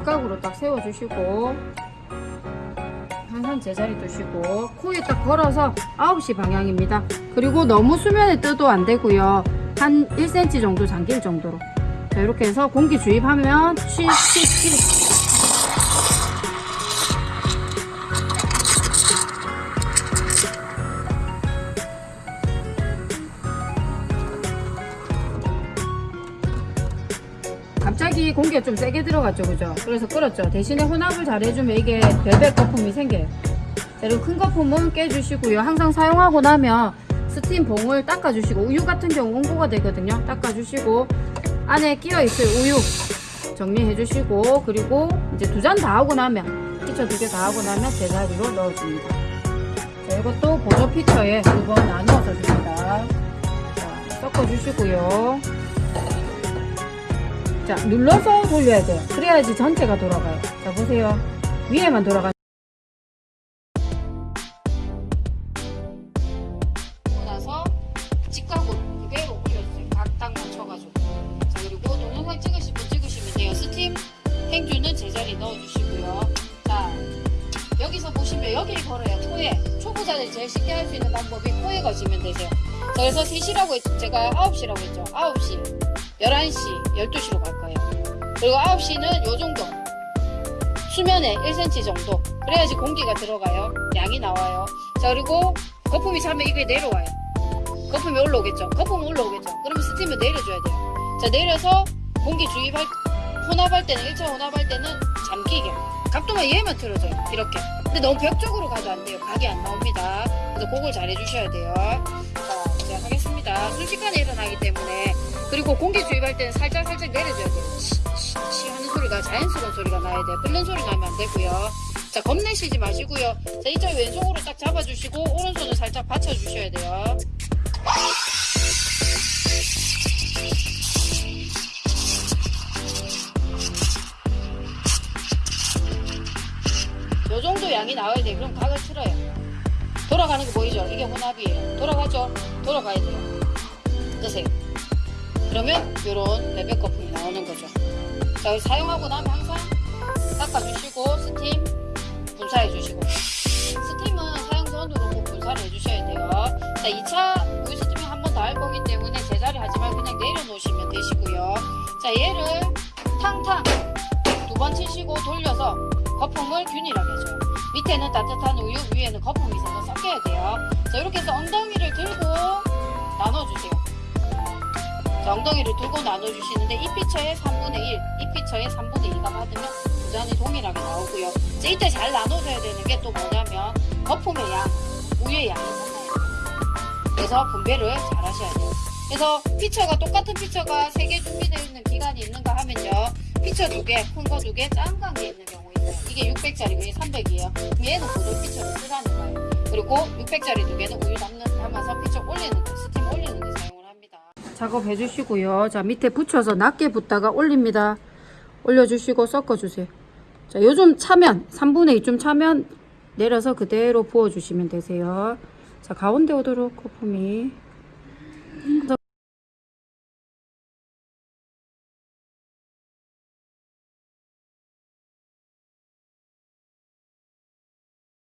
직각으로 딱 세워주시고 항상 제자리 두시고 코에 딱 걸어서 9시 방향입니다. 그리고 너무 수면에 떠도 안 되고요. 한 1cm 정도 잠길 정도로 자, 이렇게 해서 공기 주입하면 쉬쉬쉬 갑자기 공기가 좀 세게 들어갔죠 그죠? 그래서 끓었죠. 대신에 혼합을 잘 해주면 이게 별별 거품이 생겨요. 자, 그리고 큰 거품은 깨주시고요. 항상 사용하고 나면 스팀 봉을 닦아주시고 우유 같은 경우 온고가 되거든요. 닦아주시고 안에 끼어있을 우유 정리해주시고 그리고 이제 두 잔 다 하고 나면 피처 두 개 다 하고 나면 제자리로 넣어줍니다. 자, 이것도 보조 피처에 두 번 나누어서 줍니다. 자, 섞어주시고요 자 눌러서 돌려야 돼요. 그래야지 전체가 돌아가요. 자 보세요. 위에만 돌아가 나서 직각으로 그대로 올려주세요. 각딱 맞춰가지고. 자 그리고 동영상 찍으시면 돼요. 스팀 행주는 제자리 넣어주시고요. 자 여기서 보시면 여기를 걸어요. 토에 초보자들이 제일 쉽게 할 수 있는 방법이 코에 거시면 되세요. 자 그래서 3시라고 했죠 제가 9시라고 했죠. 9시 11시 12시로 갈 거예요 그리고 9시는 요 정도. 수면에 1cm 정도. 그래야지 공기가 들어가요. 양이 나와요. 자 그리고 거품이 차면 이게 내려와요. 거품이 올라오겠죠? 거품 올라오겠죠? 그러면 스팀을 내려줘야 돼요. 자 내려서 공기 주입할 혼합할 때는 1차 혼합할 때는 잠기게 각도만 얘만 틀어줘요. 이렇게. 근데 너무 벽 쪽으로 가도 안 돼요. 각이 안 나옵니다. 그래서 그걸 잘 해주셔야 돼요. 자 이제 하겠습니다. 순식간에 일어나기 때문에. 그리고 공기 주입할 때는 살짝 살짝 하는 소리가 자연스러운 소리가 나야 돼요 끓는 소리 나면 안 되고요 자 겁내시지 마시고요 자 이쪽 왼손으로 딱 잡아주시고 오른손을 살짝 받쳐주셔야 돼요 요 정도 양이 나와야 돼. 그럼 각을 틀어요. 돌아가는 거 보이죠? 이게 혼합이에요. 돌아가죠? 돌아가야 돼요. 뜨세요. 그러면 요런 벨벳 거품이 나오는 거죠. 자, 사용하고 나면 항상 닦아주시고 스팀 분사해 주시고 스팀은 사용 전후로 분사를 해주셔야 돼요. 자, 2차 우유 스팀이 한번 더 할 거기 때문에 제자리 하지 말고 그냥 내려놓으시면 되시고요. 자, 얘를 탕탕 두 번 치시고 돌려서 거품을 균일하게 해줘요. 밑에는 따뜻한 우유, 위에는 거품이 있어서 섞여야 돼요. 자, 이렇게 해서 엉덩이를 들고 나눠주세요. 자, 엉덩이를 들고 나눠주시는데 이 피처의 3분의 1, 이 피처의 3분의 2가 받으면 두 잔이 동일하게 나오고요. 자, 이때 잘 나눠줘야 되는 게 또 뭐냐면 거품의 양, 우유의 양이 달라요. 그래서 분배를 잘 하셔야 돼요. 그래서 피처가 똑같은 피처가 3개 준비되어 있는 기간이 있는가 하면요. 피처 두 개, 큰 거 두 개, 작은 게 있는 경우 있어요. 이게 600짜리고 이게 300이에요. 그럼 얘는 보조 피처를 쓰라는 거예요. 그리고 600짜리 두 개는 우유 담는, 담아서 피처 올리는 데, 스팀 올리는 합니다. 작업해 주시고요. 자, 밑에 붙여서 낮게 붓다가 올립니다. 올려주시고 섞어주세요. 자, 요즘 차면, 3분의 2좀 차면 내려서 그대로 부어주시면 되세요. 자, 가운데 오도록 거품이.